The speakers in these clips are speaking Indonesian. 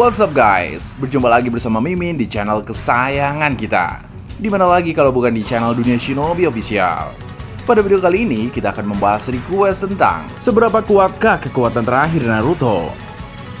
What's up guys? Berjumpa lagi bersama Mimin di channel kesayangan kita Di mana lagi kalau bukan di channel Dunia Shinobi Official Pada video kali ini kita akan membahas request tentang Seberapa kuatkah kekuatan terakhir Naruto?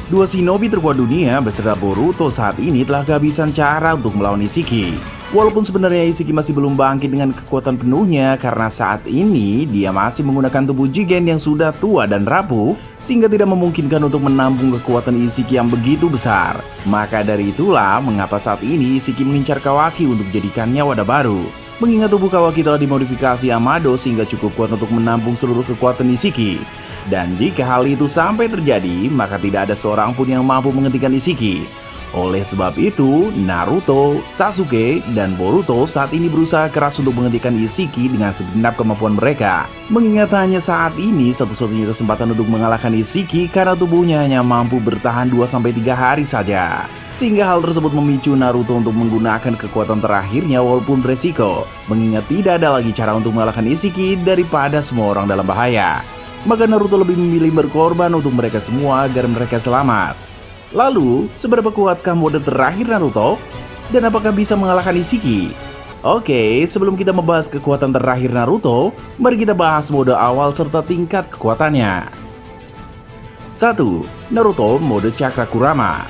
Dua shinobi terkuat dunia beserta Boruto saat ini telah kehabisan cara untuk melawan Ishiki Walaupun sebenarnya Ishiki masih belum bangkit dengan kekuatan penuhnya karena saat ini dia masih menggunakan tubuh Jigen yang sudah tua dan rapuh sehingga tidak memungkinkan untuk menampung kekuatan Ishiki yang begitu besar. Maka dari itulah mengapa saat ini Ishiki mengincar Kawaki untuk jadikannya wadah baru. Mengingat tubuh Kawaki telah dimodifikasi Amado sehingga cukup kuat untuk menampung seluruh kekuatan Ishiki. Dan jika hal itu sampai terjadi, maka tidak ada seorang pun yang mampu menghentikan Ishiki. Oleh sebab itu, Naruto, Sasuke, dan Boruto saat ini berusaha keras untuk menghentikan Ishiki dengan segenap kemampuan mereka. Mengingat hanya saat ini satu-satunya kesempatan untuk mengalahkan Ishiki karena tubuhnya hanya mampu bertahan 2-3 hari saja. Sehingga hal tersebut memicu Naruto untuk menggunakan kekuatan terakhirnya walaupun beresiko. Mengingat tidak ada lagi cara untuk mengalahkan Ishiki daripada semua orang dalam bahaya. Maka Naruto lebih memilih berkorban untuk mereka semua agar mereka selamat. Lalu, seberapa kuatkah mode terakhir Naruto? Dan apakah bisa mengalahkan Ishiki? Oke, sebelum kita membahas kekuatan terakhir Naruto, mari kita bahas mode awal serta tingkat kekuatannya. 1. Naruto mode Cakra Kurama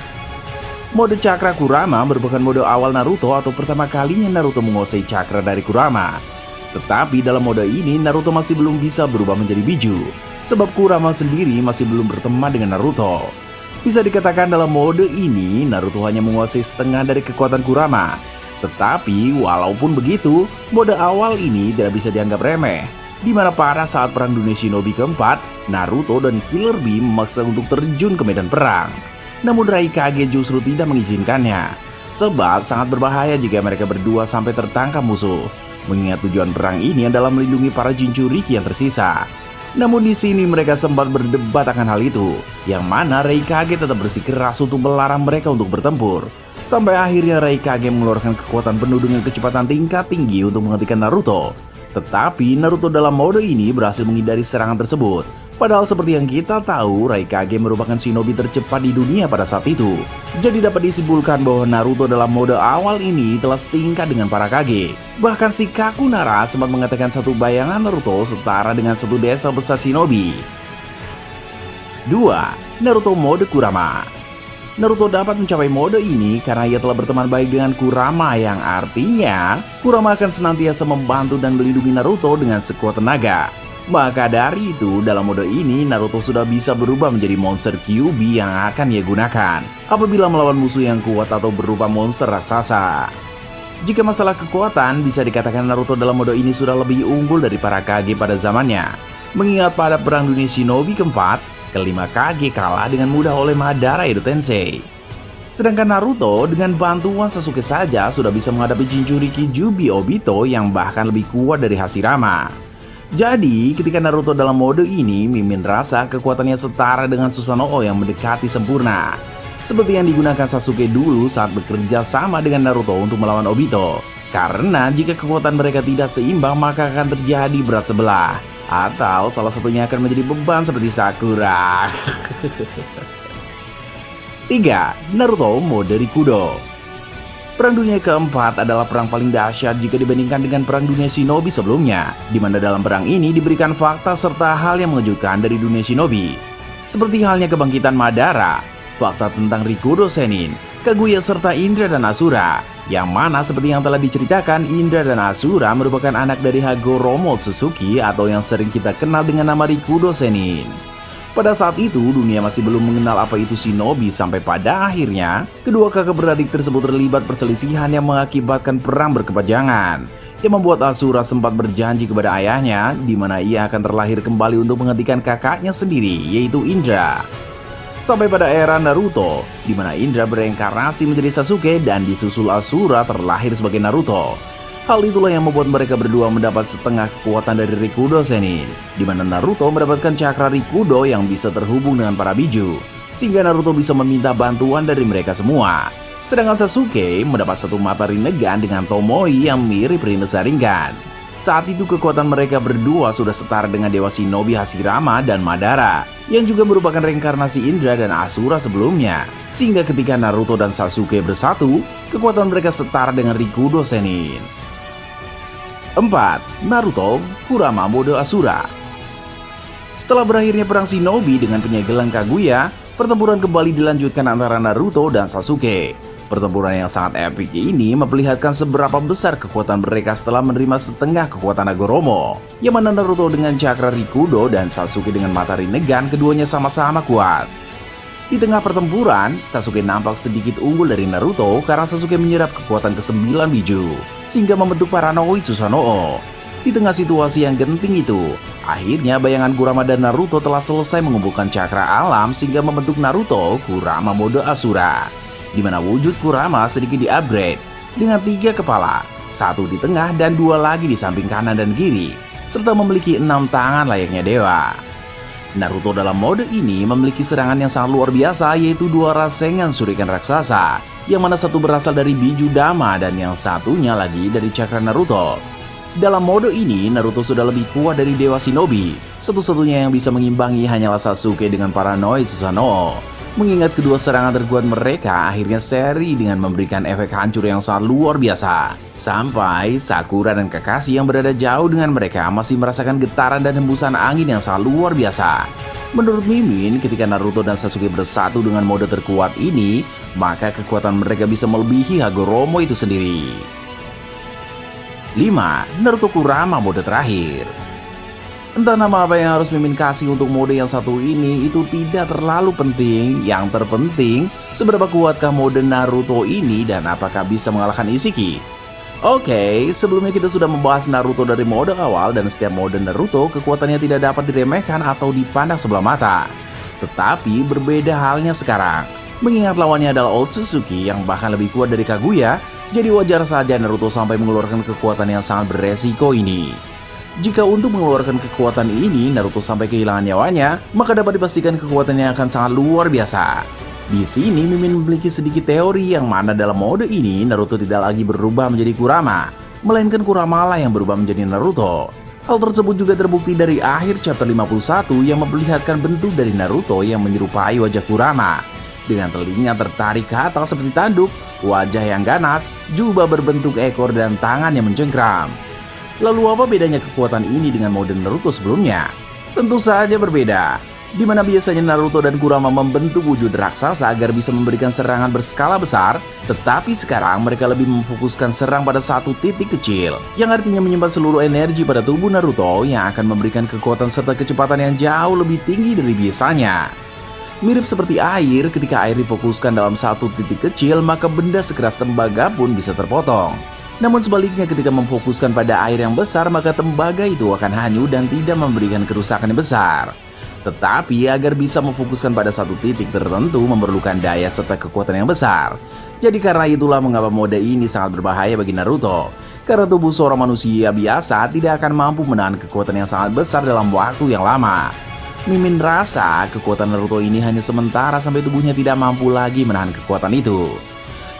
Mode Cakra Kurama merupakan mode awal Naruto atau pertama kalinya Naruto menguasai cakra dari Kurama. Tetapi dalam mode ini Naruto masih belum bisa berubah menjadi biju, sebab Kurama sendiri masih belum berteman dengan Naruto. Bisa dikatakan dalam mode ini, Naruto hanya menguasai setengah dari kekuatan Kurama. Tetapi, walaupun begitu, mode awal ini tidak bisa dianggap remeh. Di mana pada saat Perang Dunia Shinobi keempat, Naruto dan Killer Bee memaksa untuk terjun ke medan perang. Namun Raikage justru tidak mengizinkannya. Sebab sangat berbahaya jika mereka berdua sampai tertangkap musuh. Mengingat tujuan perang ini adalah melindungi para Jinchuriki yang tersisa. Namun di sini mereka sempat berdebat akan hal itu, yang mana Raikage tetap bersikeras untuk melarang mereka untuk bertempur. Sampai akhirnya Raikage mengeluarkan kekuatan penuh dengan kecepatan tingkat tinggi untuk menghentikan Naruto. Tetapi Naruto dalam mode ini berhasil menghindari serangan tersebut. Padahal seperti yang kita tahu, Raikage merupakan shinobi tercepat di dunia pada saat itu. Jadi dapat disimpulkan bahwa Naruto dalam mode awal ini telah setingkat dengan para Kage. Bahkan si Kakunara sempat mengatakan satu bayangan Naruto setara dengan satu desa besar shinobi. 2. Naruto mode Kurama Naruto dapat mencapai mode ini karena ia telah berteman baik dengan Kurama yang artinya Kurama akan senantiasa membantu dan melindungi Naruto dengan sekuat tenaga. Maka dari itu, dalam mode ini Naruto sudah bisa berubah menjadi monster Kyuubi yang akan ia gunakan apabila melawan musuh yang kuat atau berupa monster raksasa. Jika masalah kekuatan, bisa dikatakan Naruto dalam mode ini sudah lebih unggul dari para Kage pada zamannya. Mengingat pada perang dunia shinobi keempat, kelima Kage kalah dengan mudah oleh Madara Edo Tensei. Sedangkan Naruto dengan bantuan Sasuke saja sudah bisa menghadapi Jinchuriki Jubi Obito yang bahkan lebih kuat dari Hashirama. Jadi, ketika Naruto dalam mode ini, Mimin rasa kekuatannya setara dengan Susanoo yang mendekati sempurna. Seperti yang digunakan Sasuke dulu saat bekerja sama dengan Naruto untuk melawan Obito. Karena jika kekuatan mereka tidak seimbang, maka akan terjadi berat sebelah. Atau salah satunya akan menjadi beban seperti Sakura. 3. Naruto mode Rikudo Perang Dunia keempat adalah perang paling dahsyat jika dibandingkan dengan Perang Dunia Shinobi sebelumnya, di mana dalam perang ini diberikan fakta serta hal yang mengejutkan dari dunia Shinobi. Seperti halnya kebangkitan Madara, fakta tentang Rikudo Senin, Kaguya serta Indra dan Asura, yang mana seperti yang telah diceritakan Indra dan Asura merupakan anak dari Hagoromo Tsuzuki atau yang sering kita kenal dengan nama Rikudo Senin. Pada saat itu, dunia masih belum mengenal apa itu shinobi sampai pada akhirnya, kedua kakak beradik tersebut terlibat perselisihan yang mengakibatkan perang berkepanjangan. Yang membuat Asura sempat berjanji kepada ayahnya, di mana ia akan terlahir kembali untuk menghentikan kakaknya sendiri, yaitu Indra. Sampai pada era Naruto, di mana Indra bereinkarnasi menjadi Sasuke dan disusul Asura terlahir sebagai Naruto. Hal itulah yang membuat mereka berdua mendapat setengah kekuatan dari Rikudo Senin, di mana Naruto mendapatkan cakra Rikudo yang bisa terhubung dengan para biju, sehingga Naruto bisa meminta bantuan dari mereka semua. Sedangkan Sasuke mendapat satu mata Rinnegan dengan Tomoe yang mirip Rinne Sharingan. Saat itu kekuatan mereka berdua sudah setara dengan Dewa Shinobi Hashirama dan Madara, yang juga merupakan reinkarnasi Indra dan Asura sebelumnya. Sehingga ketika Naruto dan Sasuke bersatu, kekuatan mereka setara dengan Rikudo Senin. 4. Naruto Kurama Mode Asura Setelah berakhirnya perang Shinobi dengan penyegelan Kaguya, pertempuran kembali dilanjutkan antara Naruto dan Sasuke. Pertempuran yang sangat epik ini memperlihatkan seberapa besar kekuatan mereka setelah menerima setengah kekuatan Agoromo. Yang mana Naruto dengan cakra Rikudo dan Sasuke dengan mata Rinnegan keduanya sama-sama kuat. Di tengah pertempuran, Sasuke nampak sedikit unggul dari Naruto karena Sasuke menyerap kekuatan ke-9 biju, sehingga membentuk Paranoi Susanoo. Di tengah situasi yang genting itu, akhirnya bayangan Kurama dan Naruto telah selesai mengumpulkan cakra alam sehingga membentuk Naruto Kurama mode Asura di mana wujud Kurama sedikit di-upgrade dengan tiga kepala, satu di tengah dan dua lagi di samping kanan dan kiri, serta memiliki enam tangan layaknya dewa. Naruto dalam mode ini memiliki serangan yang sangat luar biasa yaitu dua rasengan surikan raksasa, yang mana satu berasal dari biju Dama dan yang satunya lagi dari cakra Naruto. Dalam mode ini, Naruto sudah lebih kuat dari Dewa Shinobi. Satu-satunya yang bisa mengimbangi hanyalah Sasuke dengan Paranoid Susanoo. Mengingat kedua serangan terkuat mereka akhirnya seri dengan memberikan efek hancur yang sangat luar biasa. Sampai Sakura dan Kakashi yang berada jauh dengan mereka masih merasakan getaran dan hembusan angin yang sangat luar biasa. Menurut Mimin, ketika Naruto dan Sasuke bersatu dengan mode terkuat ini, maka kekuatan mereka bisa melebihi Hagoromo itu sendiri. 5. Naruto Kurama mode terakhir Entah nama apa yang harus Mimin kasih untuk mode yang satu ini itu tidak terlalu penting. Yang terpenting seberapa kuatkah mode Naruto ini dan apakah bisa mengalahkan Isiki? Oke, okay, sebelumnya kita sudah membahas Naruto dari mode awal dan setiap mode Naruto kekuatannya tidak dapat diremehkan atau dipandang sebelah mata. Tetapi berbeda halnya sekarang. Mengingat lawannya adalah Otsutsuki yang bahkan lebih kuat dari Kaguya Jadi wajar saja Naruto sampai mengeluarkan kekuatan yang sangat beresiko ini jika untuk mengeluarkan kekuatan ini Naruto sampai kehilangan nyawanya, maka dapat dipastikan kekuatannya akan sangat luar biasa. Di sini Mimin memiliki sedikit teori yang mana dalam mode ini Naruto tidak lagi berubah menjadi Kurama, melainkan Kurama lah yang berubah menjadi Naruto. Hal tersebut juga terbukti dari akhir chapter 51 yang memperlihatkan bentuk dari Naruto yang menyerupai wajah Kurama. Dengan telinga tertarik ke atas seperti tanduk, wajah yang ganas, jubah berbentuk ekor dan tangan yang mencengkram. Lalu apa bedanya kekuatan ini dengan mode Naruto sebelumnya? Tentu saja berbeda. Di mana biasanya Naruto dan Kurama membentuk wujud raksasa agar bisa memberikan serangan berskala besar, tetapi sekarang mereka lebih memfokuskan serang pada satu titik kecil, yang artinya menyimpan seluruh energi pada tubuh Naruto yang akan memberikan kekuatan serta kecepatan yang jauh lebih tinggi dari biasanya. Mirip seperti air, ketika air difokuskan dalam satu titik kecil, maka benda sekeras tembaga pun bisa terpotong. Namun sebaliknya ketika memfokuskan pada air yang besar maka tembaga itu akan hanyut dan tidak memberikan kerusakan yang besar. Tetapi agar bisa memfokuskan pada satu titik tertentu memerlukan daya serta kekuatan yang besar. Jadi karena itulah mengapa mode ini sangat berbahaya bagi Naruto. Karena tubuh seorang manusia biasa tidak akan mampu menahan kekuatan yang sangat besar dalam waktu yang lama. Mimin rasa kekuatan Naruto ini hanya sementara sampai tubuhnya tidak mampu lagi menahan kekuatan itu.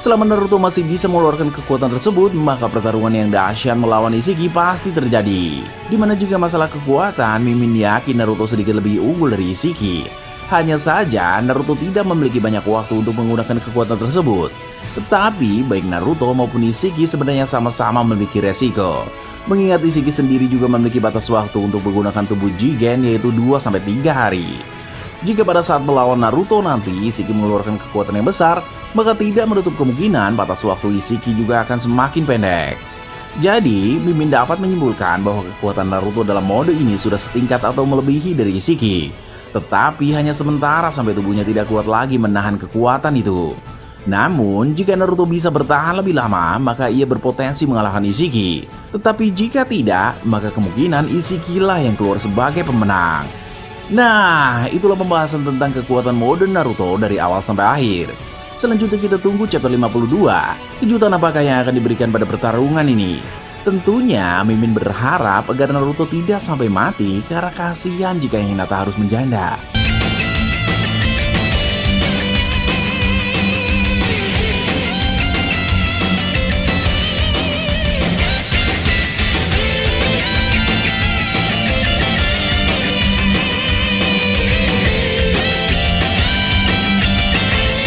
Selama Naruto masih bisa mengeluarkan kekuatan tersebut, maka pertarungan yang dahsyat melawan Ishiki pasti terjadi. Di mana jika masalah kekuatan, Mimin yakin Naruto sedikit lebih unggul dari Ishiki. Hanya saja, Naruto tidak memiliki banyak waktu untuk menggunakan kekuatan tersebut. Tetapi, baik Naruto maupun Ishiki sebenarnya sama-sama memiliki resiko. Mengingat Ishiki sendiri juga memiliki batas waktu untuk menggunakan tubuh Jigen yaitu 2-3 hari. Jika pada saat melawan Naruto nanti Ishiki mengeluarkan kekuatan yang besar, maka tidak menutup kemungkinan batas waktu Ishiki juga akan semakin pendek. Jadi, Mimin dapat menyimpulkan bahwa kekuatan Naruto dalam mode ini sudah setingkat atau melebihi dari Ishiki. Tetapi hanya sementara sampai tubuhnya tidak kuat lagi menahan kekuatan itu. Namun, jika Naruto bisa bertahan lebih lama, maka ia berpotensi mengalahkan Ishiki. Tetapi jika tidak, maka kemungkinan Ishiki lah yang keluar sebagai pemenang. Nah, itulah pembahasan tentang kekuatan mode Naruto dari awal sampai akhir. Selanjutnya kita tunggu chapter 52. Kejutan apakah yang akan diberikan pada pertarungan ini? Tentunya Mimin berharap agar Naruto tidak sampai mati karena kasihan jika Hinata harus menjanda.